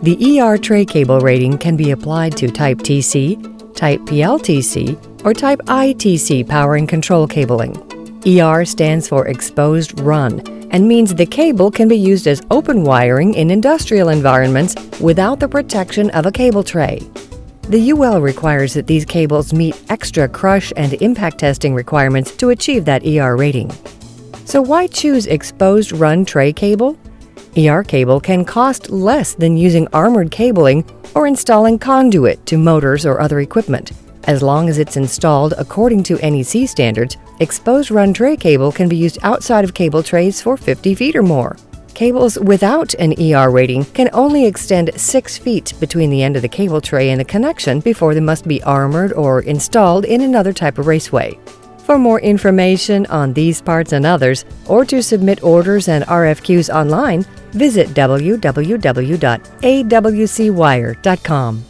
The ER tray cable rating can be applied to Type TC, Type PLTC, or Type ITC power and control cabling. ER stands for exposed run and means the cable can be used as open wiring in industrial environments without the protection of a cable tray. The UL requires that these cables meet extra crush and impact testing requirements to achieve that ER rating. So why choose exposed run tray cable? ER cable can cost less than using armored cabling or installing conduit to motors or other equipment. As long as it's installed according to NEC standards, exposed run tray cable can be used outside of cable trays for 50 feet or more. Cables without an ER rating can only extend 6 feet between the end of the cable tray and the connection before they must be armored or installed in another type of raceway. For more information on these parts and others, or to submit orders and RFQs online, visit www.awcwire.com.